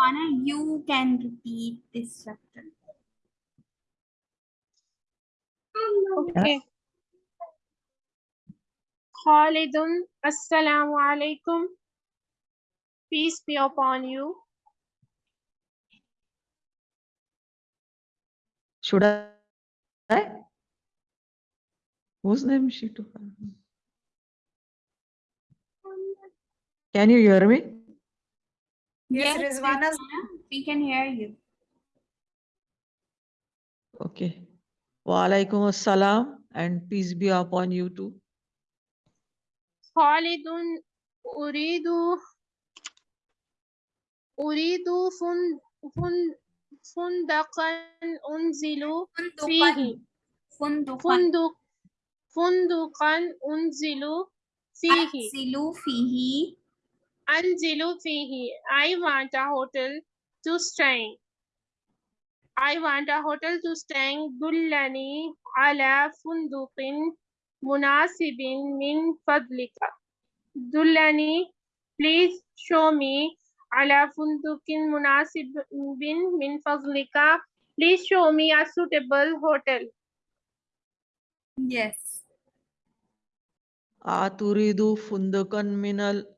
Anna, you can repeat this chapter. Okay. Khalidun, Assalamu alaikum. Peace be upon you. Should I? Whose name is she to? Can you hear me? Yes, Rizwana. Rizwana, we can hear you. Okay. Wa alaikum assalam and peace be upon you too. Khalidun, Uridu, Uridu fun, fun, Fundaqan unzilu fihi. Fundukan. Funduk, Funduqan unzilu fihi. Anzilu fihi. Anzilu fihi. I want a hotel to stay. I want a hotel to stay. Dullani ala funduqin munasibin min fadlika. Dullani, please show me ala funduqin munasibin min fadlika. Please show me a suitable hotel. Yes. Aturidu fundukan minal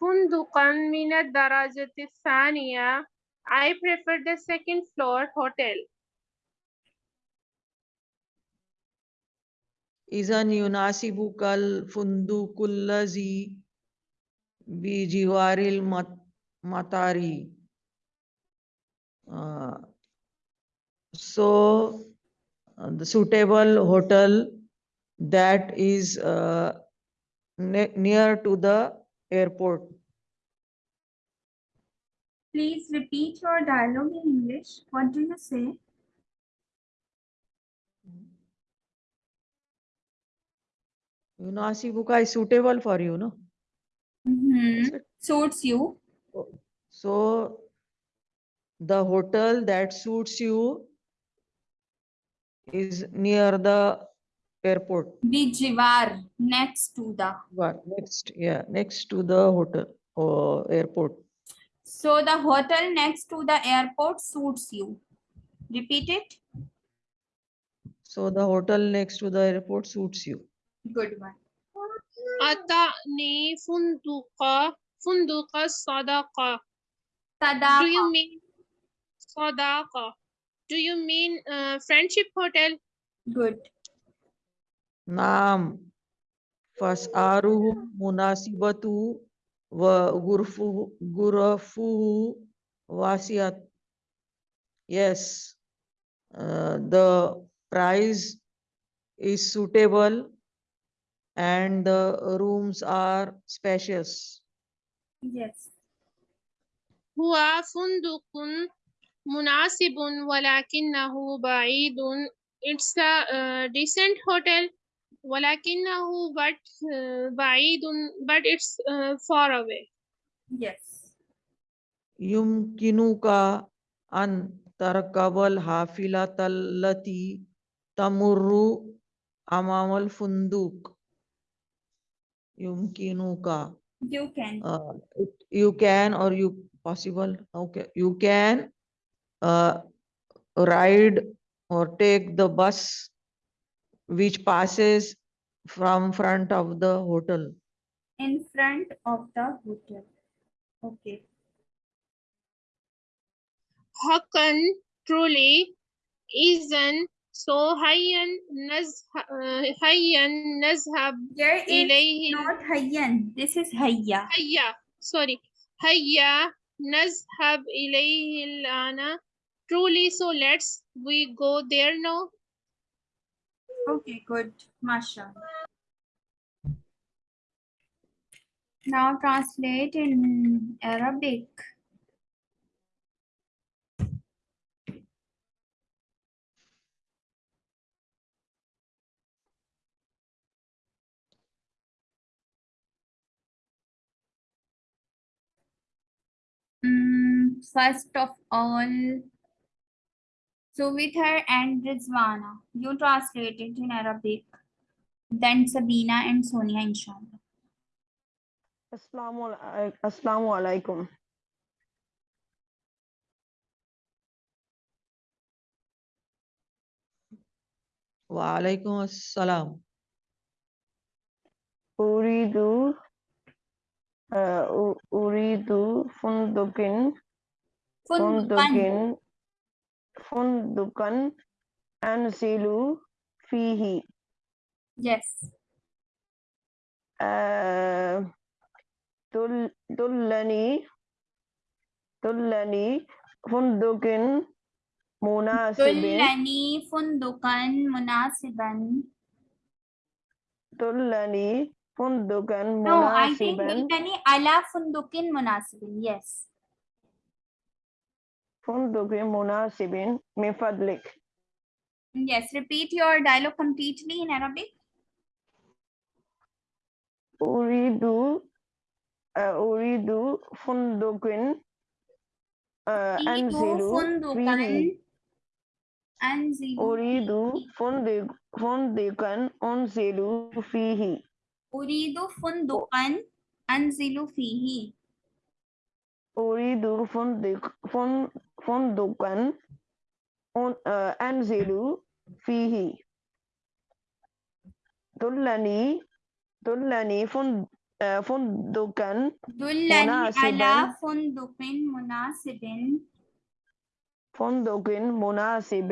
فندقا من الدرجة الثانية. I prefer the second floor hotel. إذن يناسبك الفندق الذي بجوار المطار. Uh, so uh, the suitable hotel that is uh, ne- near to the airport. please repeat your dialogue in English what do you say Yunasibuka is suitable for you, no? Mhm. Is suits you So the hotel that suits you is near the airport. Bijivar, next to the. Jivar, next, yeah, next to the hotel or airport. So the hotel next to the airport suits you. Repeat it. So the hotel next to the airport suits you. Good one. Atani funduka funduka sadaka. Sadaka. Do you mean sadaka? Do you mean uh, friendship hotel? Good. Naam. Fas'aruhu munasibatu wa gurfuhu gurafuhu wasiat. Yes. Uh, the price is suitable and the rooms are spacious. yes هو فندق مناسب ولكنه بعيد. It's a uh, decent hotel ولكنه but uh, بعيد but it's uh, far away. yes يمكنك أن تركب الحافلة التي تمر أمام الفندق. يمكنك you can uh, it- you can or you possible okay you can uh, ride or take the bus which passes from front of the hotel. In front of the hotel. Okay. Hakan truly isn't so hayyan naz hayyan nazhab there is ilayhi. not hayyan this is hayya hayya sorry hayya nazhab ilayhi truly so let's we go there now okay good masha Now translate in Arabic. Mm, first of all, Suvithar and Rizwana, you translate it in Arabic. Then Sabina and Sonia, inshallah. Assalamu alai- Assalamu alaikum. Wa alaikum assalam. Uridu uh, u- Uridu fundukin Fundukan. fundukin fundukan and anzilu fihi Yes. uh, dul dullani dullani fundukin munasibin Dullani fundukan munasiban. dullani fundukan munasiban. No, I think dullani ala fundukin munasibin. Yes. fundukin munasibin min fadlik Yes. Repeat your dialogue completely in Arabic. أريد آه، أريد فندق آه، Uridu أنزل fundukan. فيه Anzilu. أريد fihi. فندق فندقا أنزل فيه Uridu fundukan. Anzilu fihi. أريد فندق فن- فندقا أن- آه، أنزل فيه دلني دلني فن- آه، فندقا Dullani ala Munasiban. fundukin munasibin. فندق مناسب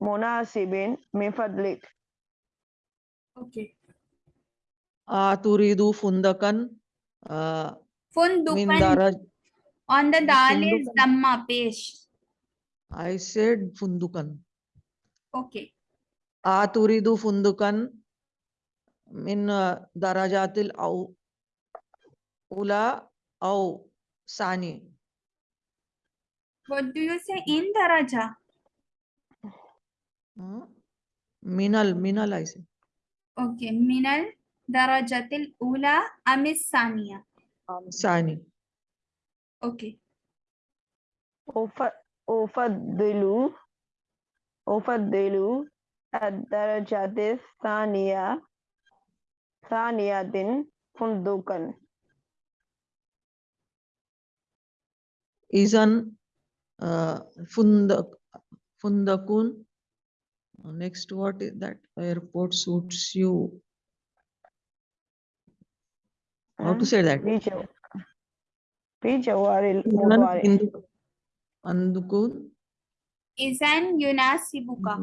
مناسب من فضلك Okay. Ah, turidu fundakan. Ah, min Fundukan. daraj. On the dal is damma pesh. I said fundukan. Okay. Ah, turidu fundukan min ah, darajatil au ula au sani. What do you say in daraja? Minal, minal I say. Okay. Minal darajatil ula amis saniya. Sani. Okay. أف- أفضل أفضل الدرجة الثانية ثانية فندقا Izan uh, fundak fundakun. Uh, Next, what is that? Airport suits you. How to say that? Page URL. URL. Andukun. Izan Yunasibuka.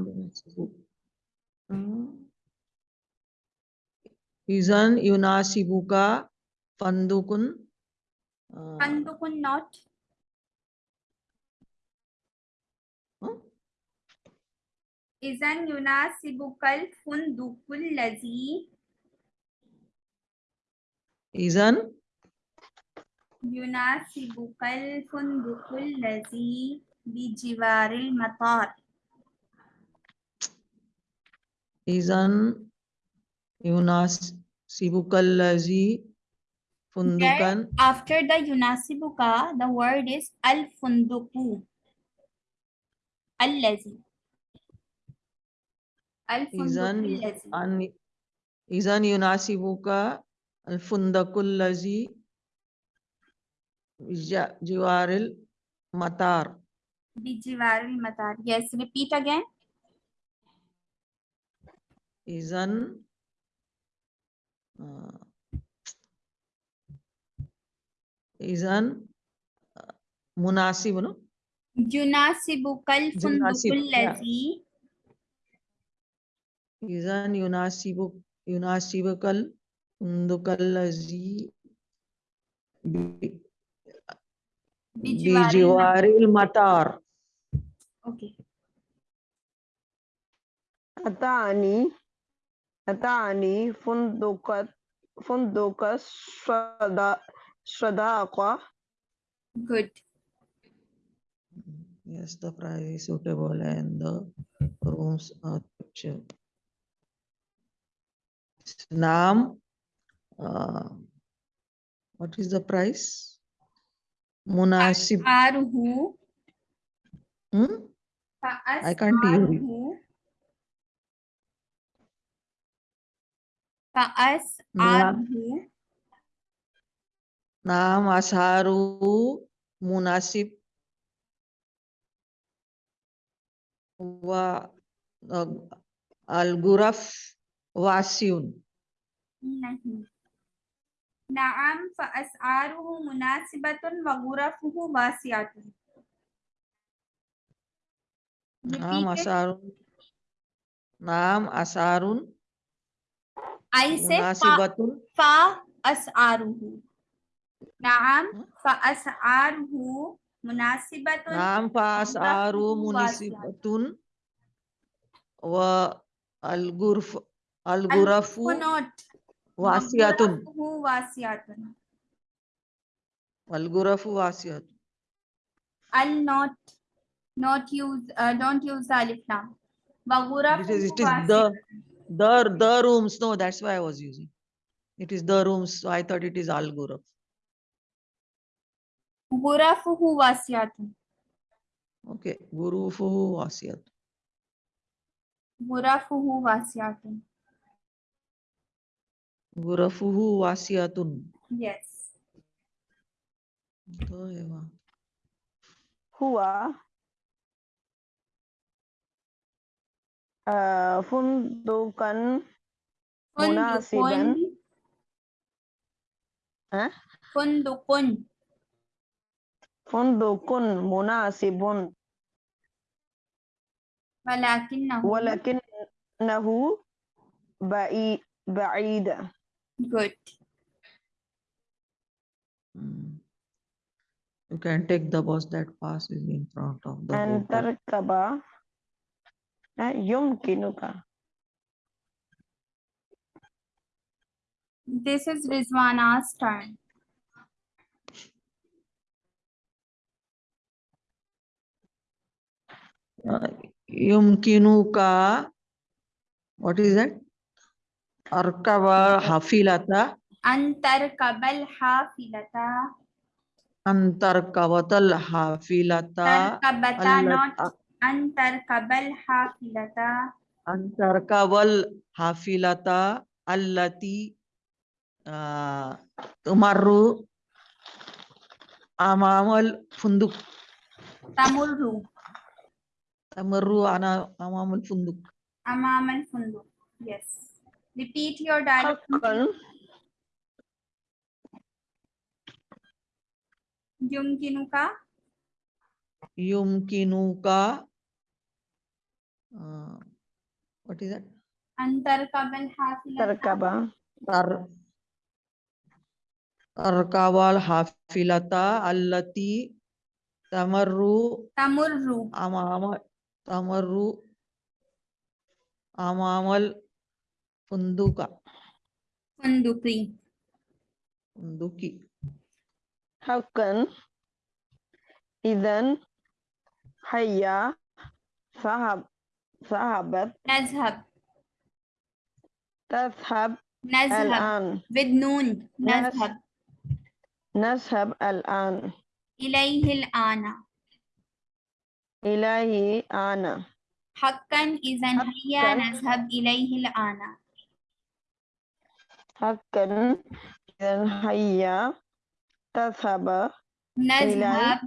Izan Yunasibuka. Fandukun. Uh, Fandukun not. Izan Yunasibukal Fundukul Lazi. Izan yunasibukal fundukul lazi bijiwaril matar. izan yunasibukal lazi fundukan. After the yunasibuka, the word is al funduku. Al lazi. Al Izan fundukul lazi. Jiwaril matar. Bijiwaril matar. Yes, repeat again. Izan uh, izan uh, munasib no Yunasibukal Yunasib, fundukul lazi izan yunasibu yunasibukal fundukal lazi Bijiwaril Matar. Okay. Atani Atani Fundukat Fundukas Shada Shadaqa. Good. Yes, the price is suitable and the rooms are cheap. Naam, uh, what is the price? मुनासिब हूँ आई हूँ नाम आसारू मुनासिब व अलगुरफ वासियुन नहीं Naam fa as'aruhu munasibatun wa ghurafuhu wasi'atun. Naam asarun. Naam asarun. I say munasibatun. fa, fa as'aruhu. Naam fa as'aruhu munasibatun. Naam fa asaruhu munasibatun. Wa al-ghurf al-ghurafu. Al वासियातुन वासियातुन वल्गुरफु वासियातुन I'll not not use uh, don't use alif lam. It is, it is the the the rooms. No, that's why I was using. It is the rooms. So I thought it is al guraf. Gurafuhu wasiyatun. Okay, gurufuhu wasiyatun. Gurafuhu wasiyatun. Gurafuhu wasiatun. Yes. Toiwa. Ya, Huwa uh, fundukan munasiban. Hah? Fundukun. Fundukun munasibun. Walakinnahu. Walakinnahu ba'i ba'ida. good Mm. You can take the bus that passes in front of the أن hotel. تركب ها، يمكنك this is Rizwana's turn Uh, Yumkinuka. What is that? arkaba hafilata. Antar kabal hafilata. Antar kabatal hafilata. Antar kabal hafilata. Antar kabal hafilata allati uh, tumarru amamal funduk. Tamurru. Tamurru ana amamal funduk. Amamal funduk. Yes. Repeat your dialogue. Yumkinuka. Yumkinuka. Uh, what is that? Antarkabal Hafilata. Tar Tarkabal Hafilata Allati Tamarru. Tamurru. Amama. Tamarru. Amamal. Funduka فندقي. funduki حقا إذا هيا ذهب ذهبت نذهب. تذهب نذهب. الآن. with نون نذهب. نذهب الآن. إليه الآن. إليه أنا حقا إذا هيا. نذهب إليه الآن. حقا إذا هيا تذهب نذهب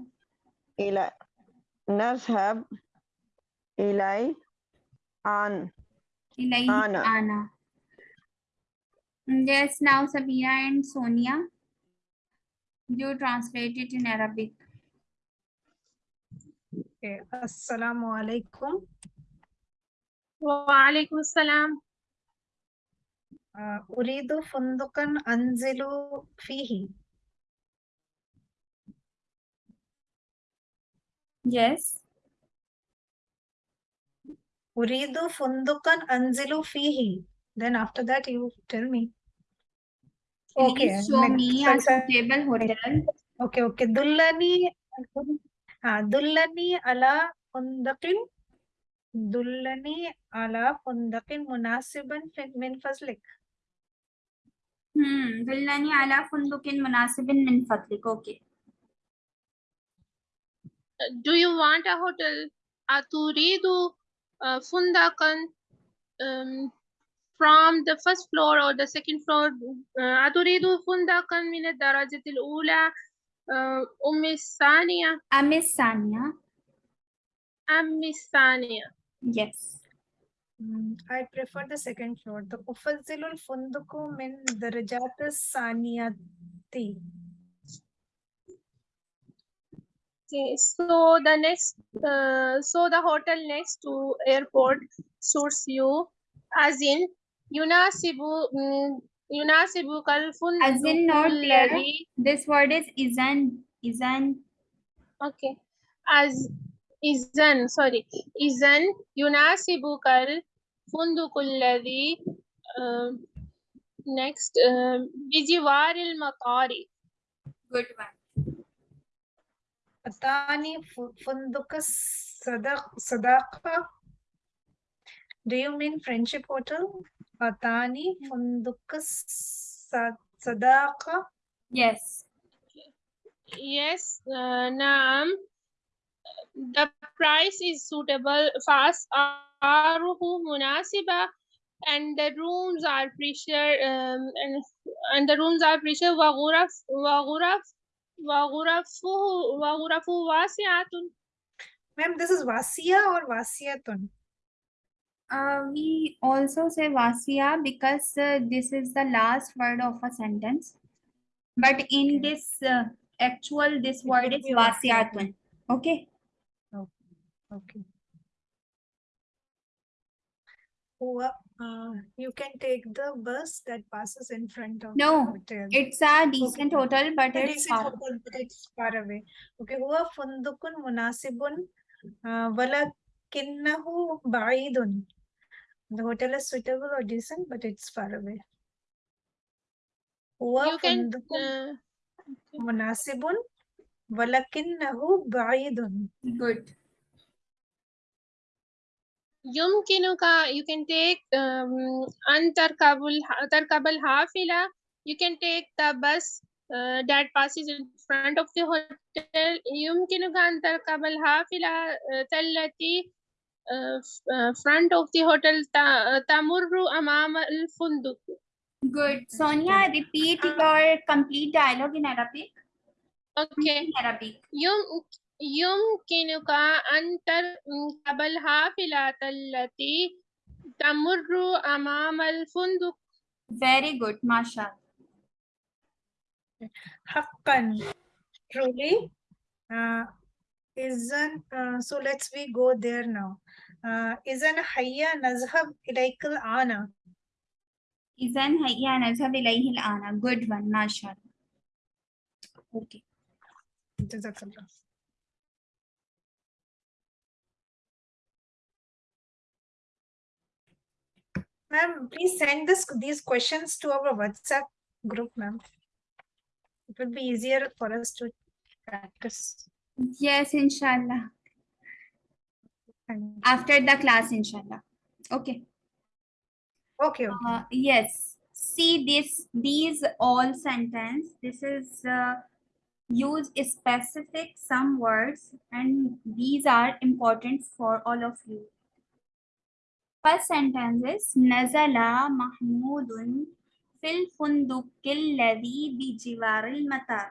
إلى نذهب إلي عن إليه أنا. الآن Yes, now Sabina and Sonia, you translate it in Arabic. Okay, Assalamu alaikum. وعليكم السلام Uh, أريد فندقا أنزل فيه. Yes. أريد فندقا أنزل فيه. Then after that you tell me. Okay, Please show next. me Sorry, a sorry. suitable hotel. Okay, okay. Dullani, ah, dullani ala fundaqin. Dullani ala fundaqin munasiban fi- min fazlik. Hmm. Dullani ala fundukin munasibin min fadlik. Okay. Do you want a hotel? Aturidu uh, fundakan um, from the first floor or the second floor? Uh, أتريد فندقا من الدرجة الأولى uh, أم الثانية Amis Sania. أم الثانية Yes. Mm, I prefer the second floor. The ufazzilul funduku min darajat saniyati. Okay, so the next, uh, so the hotel next to airport suits you, as in Yunasibu mm, Yunasibu. As in not This word is isn't Okay, as إذن sorry إذن يناسبك الفندق الذي uh, next uh, بجوار المطار good one. Atani fu- fundukas sadaq sadaqa. Do you mean friendship hotel? Atani fundukas sa- sadaqa. Yes. Yes, uh, نعم. The price is suitable. فأسعاره مناسبة and the rooms are pressure um, and, and the rooms are pressure وغرف وغرف وغرفه وغرفه واسعة Ma'am, this is Vasia or Vasiyatun? Uh, we also say Vasya because uh, this is the last word of a sentence. But in Okay. this uh, actual, this It word would is be Vasiyatun. Vasyatun. Okay. Okay. Who- uh, you can take the bus that passes in front of the No. It's a decent hotel, but The it's far. hotel, but it's far away. Okay, huwa fundukun munasibun uh, walakinnahu ba'idun. The hotel is suitable or decent, but it's far away. Huwa you can fundukun uh, munasibun walakinnahu ba'idun. Good. Yumkinuka, you can take um, Antarkabul, Tarkabal Hafila, you can take the bus uh, that passes in front of the hotel. Yumkinuka Antarkabal Hafila, Tallati, front of the hotel, Tamurru Amam al Good. Sonia, repeat uh, your complete dialogue in Arabic. Okay. In Arabic. Yum يمكنك أن تركب الحافلة التي تمر أمام الفندق Very good, Masha. Haqqan. Truly. Uh, isn't, uh, so let's we go there now. Uh, isn't hayya nazhab ilaykal ana. إذن هيا نذهب إليه الآن. Good one, Masha. Okay. Jazakallah. Ma'am, please send this, these questions to our WhatsApp group, ma'am. It will be easier for us to practice. Yes, inshallah. After the class, inshallah. Okay. Okay, okay. Uh, yes. See this, these all sentence. This is uh, use specific some words and these are important for all of you. First sentence is Nazala Mahmudun fil fundukil ladhi matar.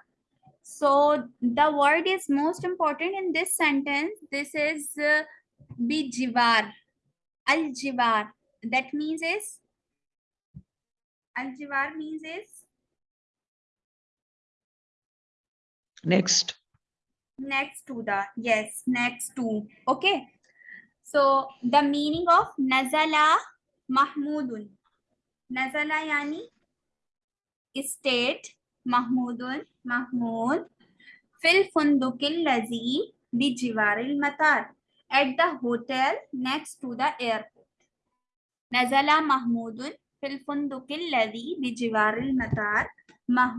So the word is most important in this sentence. This is uh, bijiwar, al. That means is Al-Jiwar means is Next. next to the, yes, next to, okay. So the meaning of Nazala Mahmudun. Nazala yani state Mahmudun, Mahmud fil fundukil lazi bi jiwaril matar at the hotel next to the airport. Nazala Mahmudun fil fundukil lazi bi jiwaril matar Mah-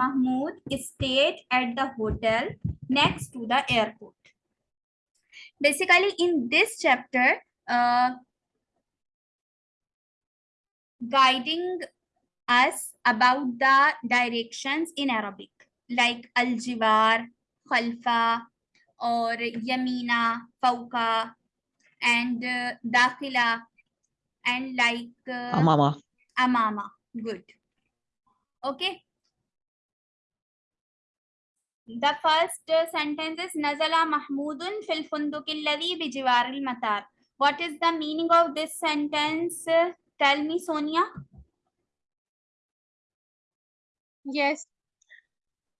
Mahmoud stayed at the hotel next to the airport. Basically, in this chapter, uh, guiding us about the directions in Arabic, like al-jiwar, khalfa, or yamina, fauka and uh, dakhila, and like uh, Amama. amama. Good. Okay. The first uh, sentence is Nazala Mahmudun fil funduki alladhi bijiwar al-matar. What is the meaning of this sentence? Uh, Tell me, Sonia. Yes.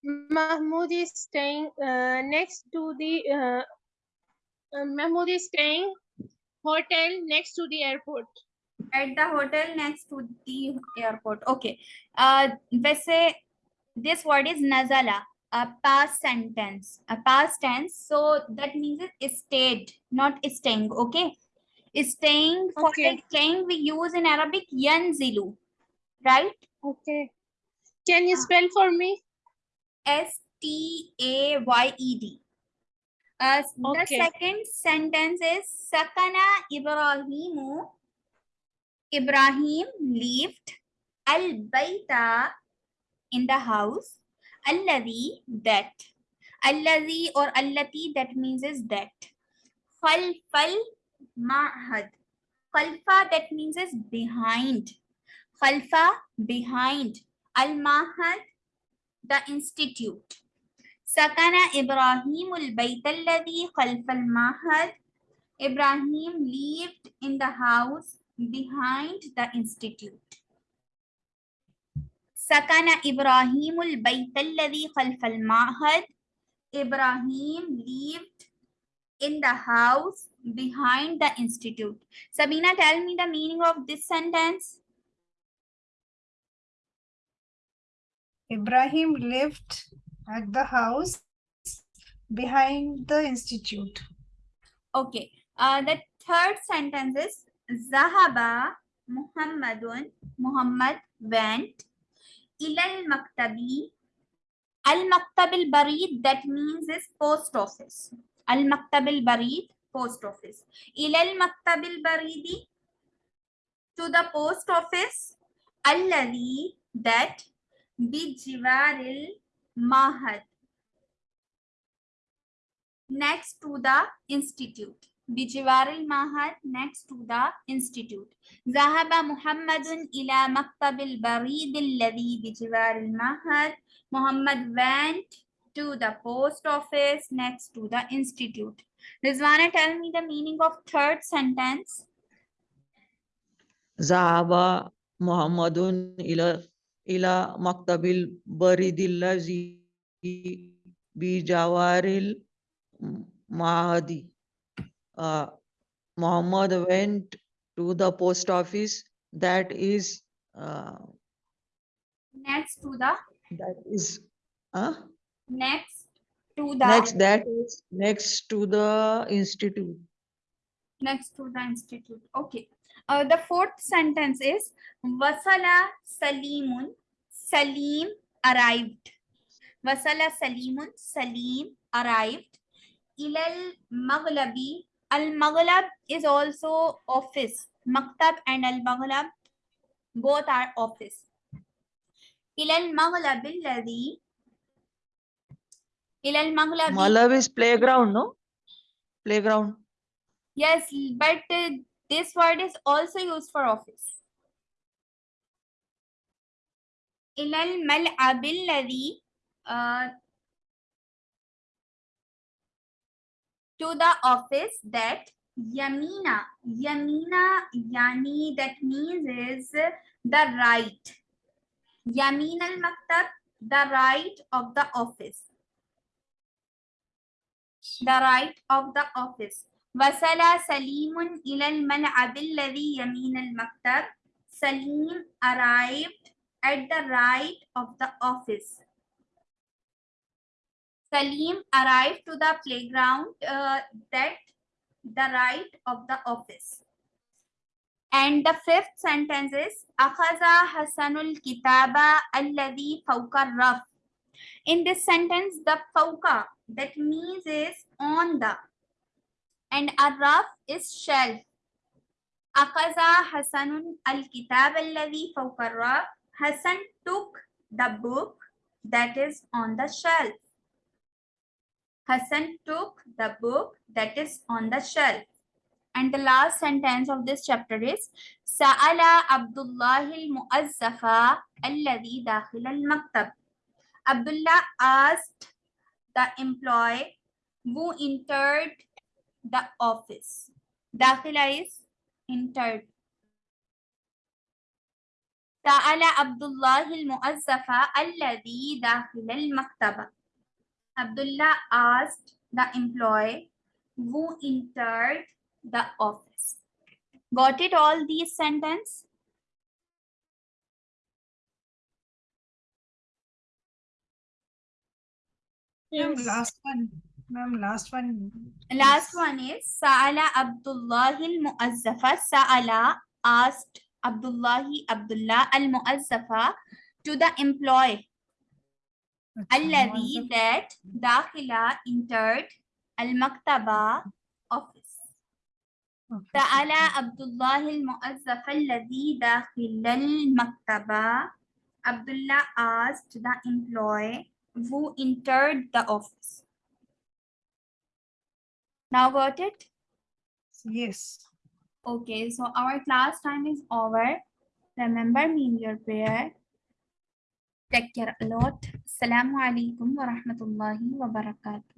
Mahmoud is staying uh, next to the uh, uh, is staying hotel next to the airport. At the hotel next to the airport. Okay. Uh, वैसे this word is Nazala, a past sentence, a past tense. So that means it stayed, not staying. Okay. Staying for Okay. staying we use in Arabic yanzilu, right? Okay. Can you spell for me? S T A Y E D. Uh, s- the second sentence is Sakana Ibrahimu. Ibrahim lived al baita in the house alladhi that. Alladhi or allati that means is that. Fal fal ma'had. Khalfa that means is behind. Khalfa behind. Al ma'had the institute. Sakana ibrahim al bayt alladhi khalfa al ma'had. Ibrahim lived in the house behind the institute. سكن إبراهيم البيت الذي خلف المعهد. Ibrahim lived in the house behind the institute. Sabina, tell me the meaning of this sentence. Ibrahim lived at the house behind the institute. Okay. Uh, the third sentence is Zahaba Muhammadun. Muhammad went. Ilal Maktabi. Al Maktab al Barid, that means is post office. Al Maktab al Barid, post office. Ilal Maktab al Baridi, to the post office. Alladhi, that. Bijiwaril Mahad, next to the institute. بجوار المعهد next to the institute. ذهب محمد إلى مكتب البريد الذي بجوار المعهد. Muhammad went to the post office next to the institute. Rizwana, tell me the meaning of third sentence. ذهب محمد إلى إلى مكتب البريد الذي بجوار المعهد. Uh, Muhammad went to the post office that is uh, Next to the that is uh, next to the next that is next to the institute. next to the institute. Okay. Uh, the fourth sentence is Wasala Salimun. Salim arrived. Wasala Salimun. Salim arrived. Ilal Maghlabi. Al-Maghlab is also office. Maktab and Al-Maghlab both are office. Ilal Maghlab alladhi Ilal Maghlab Maghlab is playground, no? Playground. Yes, but uh, this word is also used for office. Ilal Mal'ab alladhi uh, to the office that Yamina, Yamina Yani that means is the right. Yamin al Maktab, the right of the office. The right of the office. Wasala Salimun ilal mal'ab alladhi yamin al Maktab. Salim arrived at the right of the office. Salim arrived to the playground uh, that the right of the office. And the fifth sentence is Akhaza Hasanul Kitaba Alladhi Fauka Raf. In this sentence, the fauka that means is on the and a raf is shelf. Akaza Hasanul al Kitab alladhi Raf. Hasan took the book that is on the shelf. Hassan took the book that is on the shelf. And the last sentence of this chapter is Sa'ala Abdullah al-Mu'azzafa alladhi dakhil al-maktab. Abdullah asked the employee who entered the office. Dakhila is entered. Sa'ala Abdullah al-Mu'azzafa alladhi dakhil al-maktaba. Abdullah asked the employee who entered the office. Got it all these sentences? Yes. last one. Ma'am, last one. Last one is Sa'ala Abdullah al-Mu'azzafa. Sa'ala asked Abdullahi Abdullah al-Mu'azzafa to the employee. Alladhi that dakhila entered al-maktaba office. Ta'ala Abdullah al-Mu'azzaf alladhi dakhil al-maktaba. Abdullah asked the employee who entered the office. Now got it? Yes. Okay, so our class time is over. Remember me in your prayer. تكر لوت. السلام عليكم ورحمة الله وبركاته.